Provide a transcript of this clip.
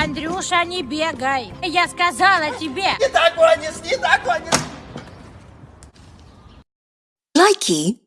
Андрюша, не бегай. Я сказала тебе. Не так, Ванис, не так догонишь. Лайки.